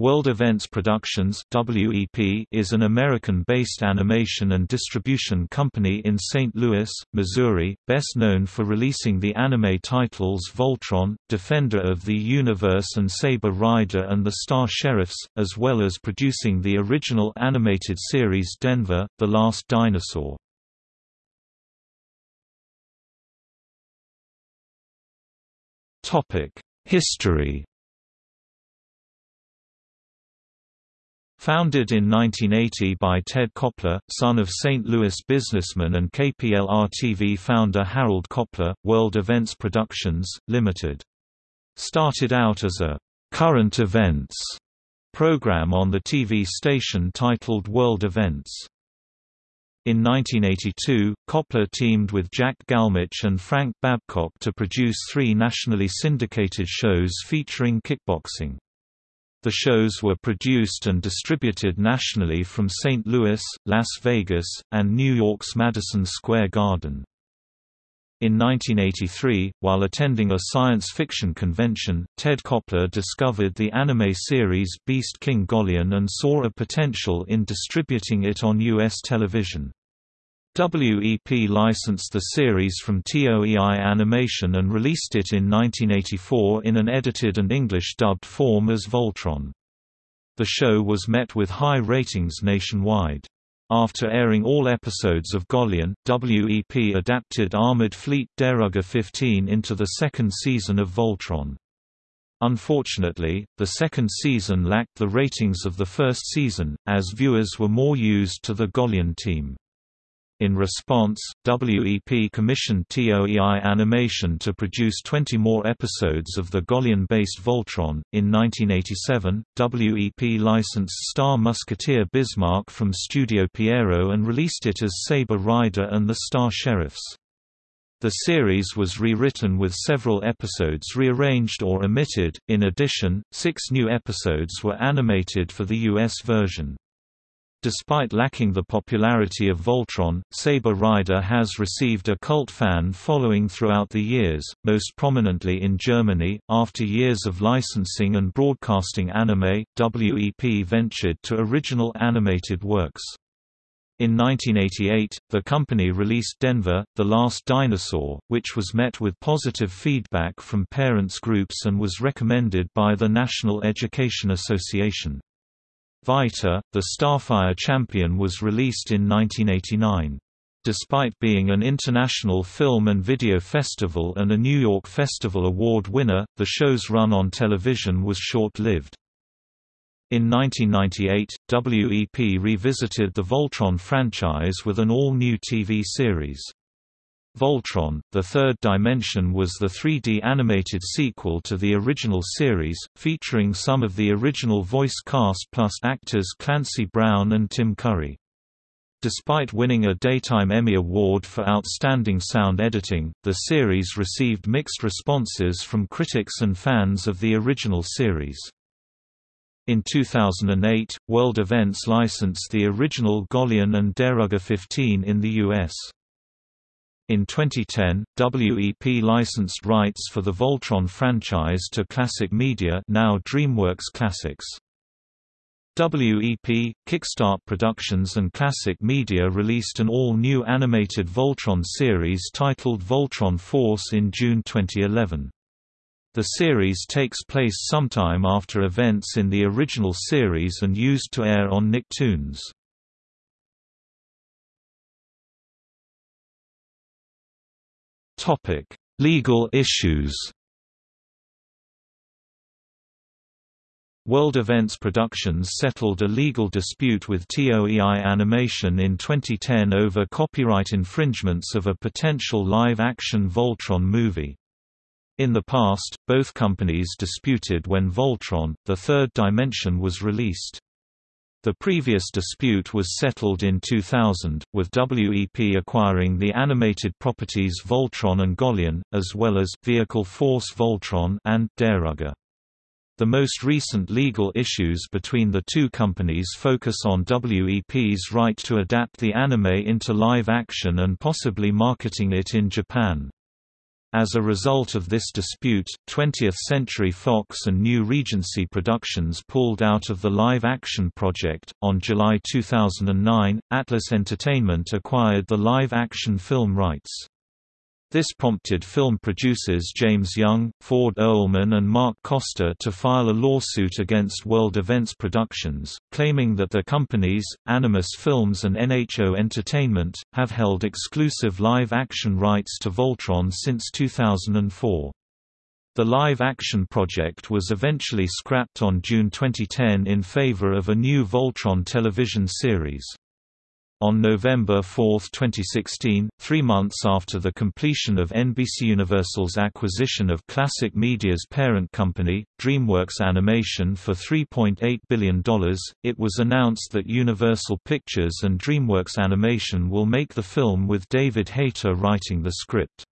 World Events Productions (WEP) is an American-based animation and distribution company in St. Louis, Missouri, best known for releasing the anime titles Voltron, Defender of the Universe and Saber Rider and the Star Sheriffs, as well as producing the original animated series Denver: The Last Dinosaur. History Founded in 1980 by Ted Koplar, son of St. Louis businessman and KPLR-TV founder Harold Koplar, World Events Productions, Limited. Started out as a «current events» program on the TV station titled World Events. In 1982, Koplar teamed with Jack Galmich and Frank Babcock to produce three nationally syndicated shows featuring kickboxing. The shows were produced and distributed nationally from St. Louis, Las Vegas, and New York's Madison Square Garden. In 1983, while attending a science fiction convention, Ted Koplar discovered the anime series Beast King Golion and saw a potential in distributing it on U.S. television. WEP licensed the series from TOEI Animation and released it in 1984 in an edited and English-dubbed form as Voltron. The show was met with high ratings nationwide. After airing all episodes of Golion, WEP adapted Armored Fleet Dairugger 15 into the second season of Voltron. Unfortunately, the second season lacked the ratings of the first season, as viewers were more used to the Golion team. In response, WEP commissioned TOEI Animation to produce 20 more episodes of the Golion-based Voltron. In 1987, WEP licensed Star Musketeer Bismarck from Studio Pierrot and released it as Saber Rider and the Star Sheriffs. The series was rewritten with several episodes rearranged or omitted. In addition, six new episodes were animated for the US version. Despite lacking the popularity of Voltron, Saber Rider has received a cult fan following throughout the years, most prominently in Germany. After years of licensing and broadcasting anime, WEP ventured to original animated works. In 1988, the company released Denver, The Last Dinosaur, which was met with positive feedback from parents groups and was recommended by the National Education Association. Vytor, the Starfire champion was released in 1989. Despite being an international film and video festival and a New York Festival Award winner, the show's run on television was short-lived. In 1998, WEP revisited the Voltron franchise with an all-new TV series. Voltron, The Third Dimension was the 3D animated sequel to the original series, featuring some of the original voice cast plus actors Clancy Brown and Tim Curry. Despite winning a Daytime Emmy Award for Outstanding Sound Editing, the series received mixed responses from critics and fans of the original series. In 2008, World Events licensed the original Golion and Dairugger 15 in the U.S. In 2010, WEP licensed rights for the Voltron franchise to Classic Media now DreamWorks Classics. WEP, Kickstart Productions and Classic Media released an all-new animated Voltron series titled Voltron Force in June 2011. The series takes place sometime after events in the original series and used to air on Nicktoons. Topic: Legal issues. World Events Productions settled a legal dispute with TOEI Animation in 2010 over copyright infringements of a potential live-action Voltron movie. In the past, both companies disputed when Voltron, The Third Dimension was released. The previous dispute was settled in 2000, with WEP acquiring the animated properties Voltron and Golion, as well as Vehicle Force Voltron and Dairugger. The most recent legal issues between the two companies focus on WEP's right to adapt the anime into live action and possibly marketing it in Japan. As a result of this dispute, 20th Century Fox and New Regency Productions pulled out of the live action project. On July 2009, Atlas Entertainment acquired the live action film rights. This prompted film producers James Young, Ford Oelman and Mark Costa to file a lawsuit against World Events Productions, claiming that the companies, Animus Films and NHO Entertainment, have held exclusive live-action rights to Voltron since 2004. The live-action project was eventually scrapped on June 2010 in favor of a new Voltron television series. On November 4, 2016, three months after the completion of NBCUniversal's acquisition of Classic Media's parent company, DreamWorks Animation for $3.8 billion, it was announced that Universal Pictures and DreamWorks Animation will make the film with David Hayter writing the script.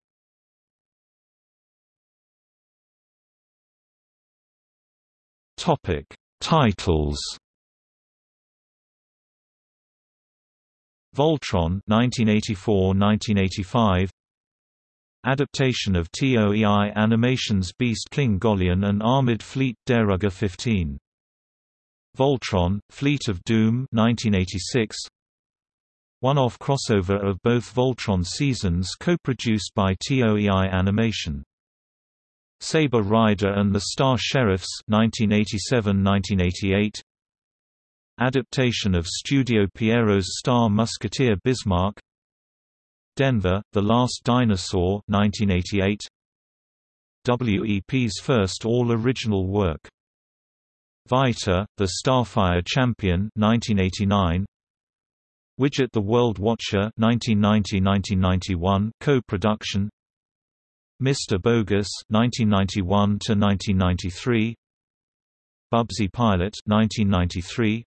Titles Voltron 1984–1985 Adaptation of TOEI Animation's Beast King Golion and Armored Fleet Dairugger 15 Voltron, Fleet of Doom 1986 One-off crossover of both Voltron seasons co-produced by TOEI Animation. Saber Rider and the Star Sheriffs 1987–1988 Adaptation of Studio Pierrot's Star Musketeer Bismarck Denver, The Last Dinosaur 1988. WEP's first all-original work. Vytor, The Starfire Champion 1989. Widget the World Watcher 1990–1991 co-production Mr. Bogus 1991 to 1993 Bubsy Pilot 1993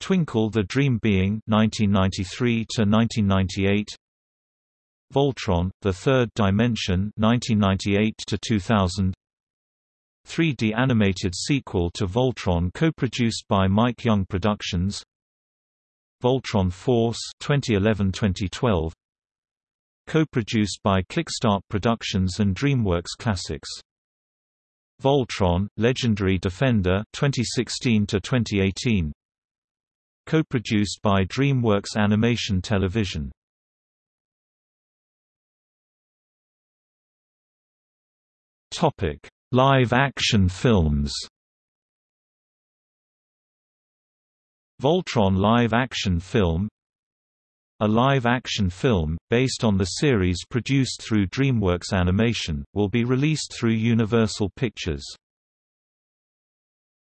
Twinkle the Dream Being 1993 to 1998 Voltron The Third Dimension 1998 to 2000 3D animated sequel to Voltron co-produced by Mike Young Productions. Voltron Force 2011-2012 co-produced by Kickstart Productions and DreamWorks Classics. Voltron Legendary Defender 2016 to 2018 co-produced by DreamWorks Animation Television. Topic: Live-action films. Voltron live-action film A live-action film, based on the series produced through DreamWorks Animation, will be released through Universal Pictures.